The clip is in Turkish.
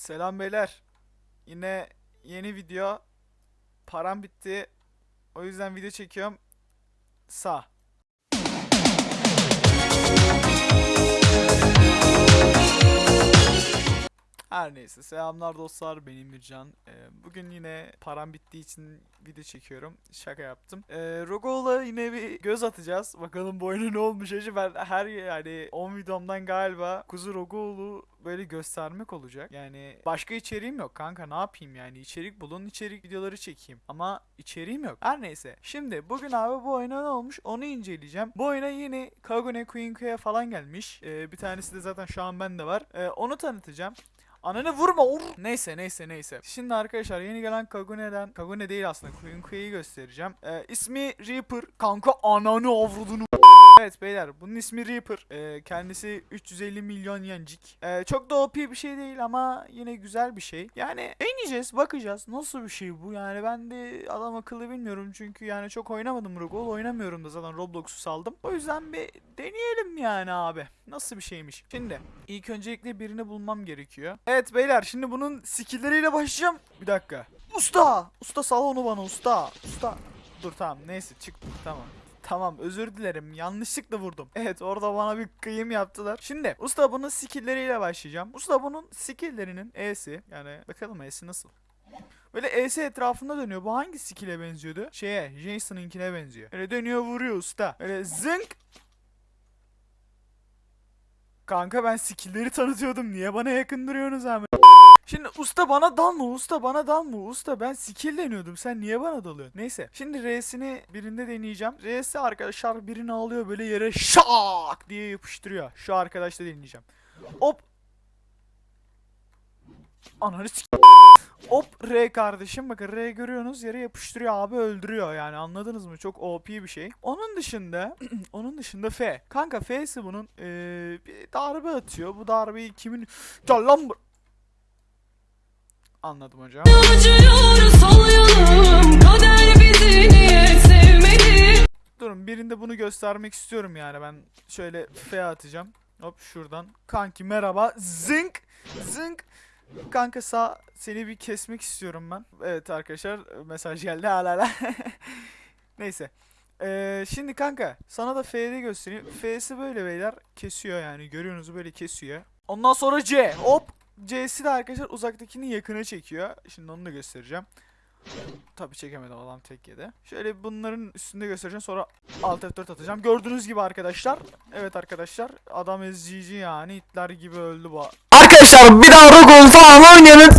Selam beyler. Yine yeni video. Param bitti. O yüzden video çekiyorum. Sağ. Her neyse selamlar dostlar benim Mircan. Ee, bugün yine param bittiği için video çekiyorum. Şaka yaptım. Ee, Rogo'la yine bir göz atacağız. Bakalım bu oyuna ne olmuş acı. Ben her yani 10 videomdan galiba Kuzu Rogo'lu böyle göstermek olacak. Yani başka içeriğim yok kanka ne yapayım yani içerik bulun içerik videoları çekeyim. Ama içeriğim yok. Her neyse. Şimdi bugün abi bu oyuna ne olmuş onu inceleyeceğim. Bu oyuna yeni Kagune Quinque'ye falan gelmiş. Ee, bir tanesi de zaten şu an bende var. Ee, onu tanıtacağım. Ananı vurma ur. Neyse neyse neyse. Şimdi arkadaşlar yeni gelen Kagune'den Kagune değil aslında Quinque'yi göstereceğim. Ee, ismi Reaper. Kanka ananı avradını Evet beyler bunun ismi Reaper. Ee, kendisi 350 milyon yencik. Ee, çok da OP bir şey değil ama yine güzel bir şey. Yani deneyeceğiz bakacağız nasıl bir şey bu yani ben de adam akıllı bilmiyorum çünkü yani çok oynamadım Rogol oynamıyorum da zaten Roblox'u saldım. O yüzden bir deneyelim yani abi. Nasıl bir şeymiş. Şimdi ilk öncelikle birini bulmam gerekiyor. Evet beyler şimdi bunun skill'leriyle başlayacağım. Bir dakika. Usta! Usta sal onu bana usta. Usta. Dur tamam neyse çıktı tamam. Tamam özür dilerim yanlışlıkla vurdum. Evet orada bana bir kıyım yaptılar. Şimdi usta bunun skill'leriyle başlayacağım. Usta bunun skill'lerinin E'si yani bakalım E'si nasıl. Böyle ES etrafında dönüyor. Bu hangi skill'e benziyordu? Şeye, Jason'ınkine benziyor. Öyle dönüyor vuruyor usta. Öyle zınk. Kanka ben skill'leri tanıtıyordum. Niye bana yakın duruyorsunuz abi? Şimdi usta bana dalma usta bana dalma usta ben skill deniyordum sen niye bana dalıyorsun? Neyse şimdi R'sini birinde deneyeceğim. R'si arkadaşlar birini alıyor böyle yere şak diye yapıştırıyor. Şu arkadaşla deneyeceğim. Hop. Ananı Hop R kardeşim bakın R görüyorsunuz yere yapıştırıyor abi öldürüyor yani anladınız mı? Çok OP bir şey. Onun dışında onun dışında F. Kanka F'si bunun eee, bir darbe atıyor. Bu darbeyi kimin... Gel lan. Anladım hocam. Durun birinde bunu göstermek istiyorum yani ben şöyle F atacağım. Hop şuradan. Kanki merhaba. Zınk. Zınk. Kanka sağ seni bir kesmek istiyorum ben. Evet arkadaşlar mesaj geldi hala. Neyse. Ee, şimdi kanka sana da F'de göstereyim. F'si böyle beyler kesiyor yani görüyorsunuz böyle kesiyor. Ondan sonra C. Hop. C'si de arkadaşlar uzaktakini yakına çekiyor. Şimdi onu da göstereceğim. Tabi çekemedim adam tek yedi. Şöyle bunların üstünde göstereceğim sonra alt F4 atacağım. Gördüğünüz gibi arkadaşlar. Evet arkadaşlar adam ezici yani itler gibi öldü bu. Arkadaşlar bir daha Rogon falan oynayalım.